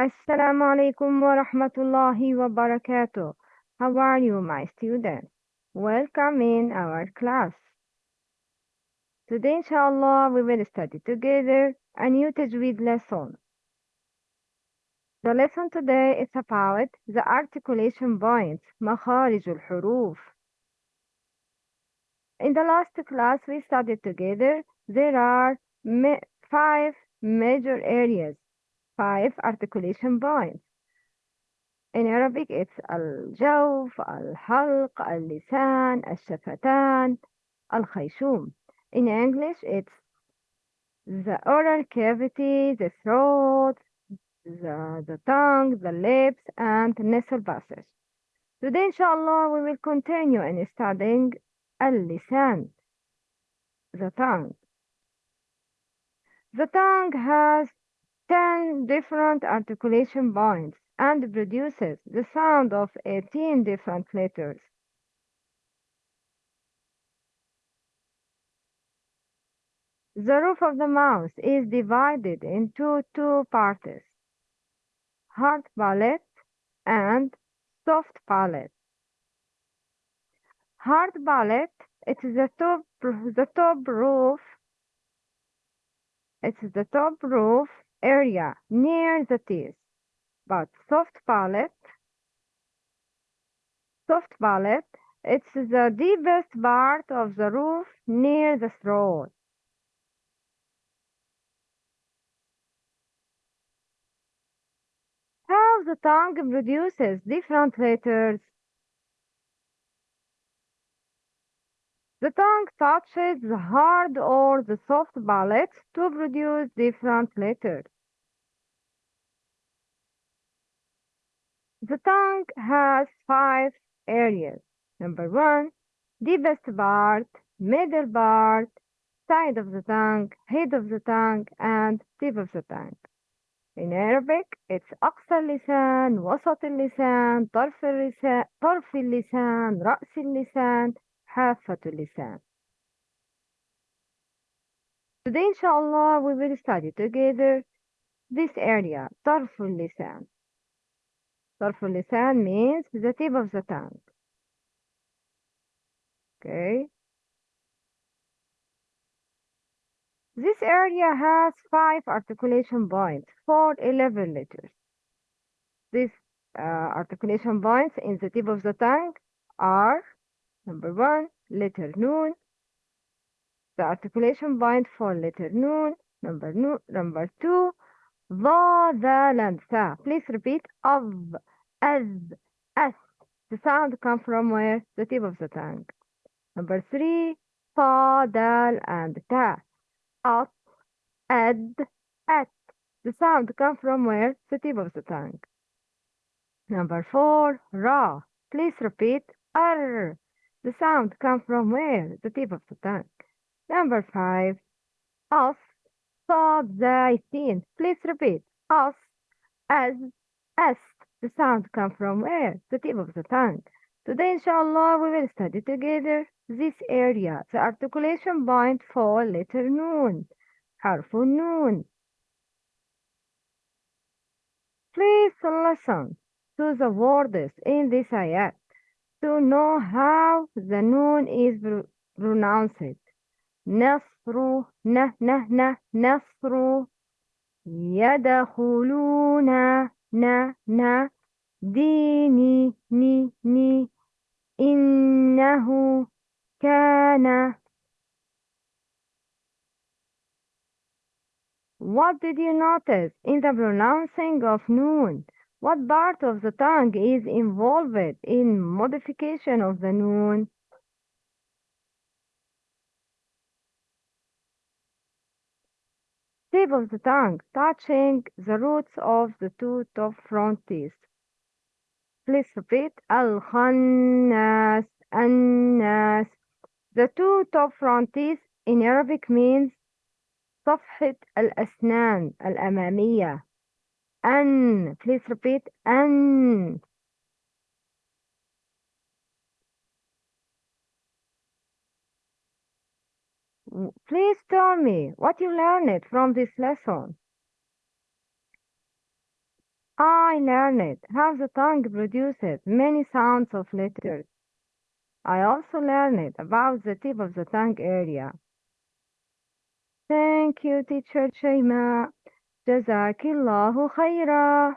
Assalamu alaikum wa rahmatullahi wa barakatuh. How are you, my students? Welcome in our class. Today, inshallah, we will study together a new Tajweed lesson. The lesson today is about the articulation points, مخارج الحروف. In the last class we studied together, there are ma five major areas, five articulation points. In Arabic, it's al-jawf, al-halq, al-lisan, al-shafatan, al-khayshum. In English, it's the oral cavity, the throat, the, the tongue, the lips, and the nasal passage. Today, inshallah, we will continue in studying al-lisan, the tongue. The tongue has 10 different articulation points and produces the sound of 18 different letters. The roof of the mouth is divided into two parts, hard palate and soft palate. Hard palate, it's the top, the top roof, it's the top roof area near the teeth. But soft palate, soft palate, it's the deepest part of the roof near the throat. How the tongue produces different letters. The tongue touches the hard or the soft palate to produce different letters. The tongue has five areas. Number one, deepest part, middle part, side of the tongue, head of the tongue, and tip of the tongue. In Arabic, it's أقصى اللسان, وسط اللسان, طرف اللسان, طرف اللسان, رأس اللسان, حافة اللسان. Today, inshallah, we will study together this area, طرف اللسان. طرف اللسان means the tip of the tongue. Okay. This area has five articulation points for 11 letters. These uh, articulation points in the tip of the tongue are Number one, letter noon. The articulation point for letter noon. Number no, number two, the, the, and. Please repeat of, as, as. The sound come from where? The tip of the tongue. Number three, fa, dal, and ta. At, ad, at. The sound come from where? The tip of the tongue. Number four, ra. Please repeat r. The sound comes from where? The tip of the tongue. Number five, as, صاد, زاي, Please repeat as, as, as. The sound comes from where? The tip of the tongue. Today, inshallah, we will study together this area, the articulation point for letter noon, حرف النون. Please listen to the words in this ayat to know how the noon is pronounced. نصر نه نه نه نصر يدخلون نا نا ديني ني ني إنه كان What did you notice in the pronouncing of noon? What part of the tongue is involved in modification of the noon? Tip of the tongue touching the roots of the two top front teeth. Please repeat Al-Khannas, An-Nas. The two top front teeth in Arabic means صفحة الأسنان الأمامية. N. Please repeat. N. Please tell me what you learned from this lesson. I learned how the tongue produces many sounds of letters. I also learned about the tip of the tongue area. Thank you, teacher Shema. جزاك الله خيرا.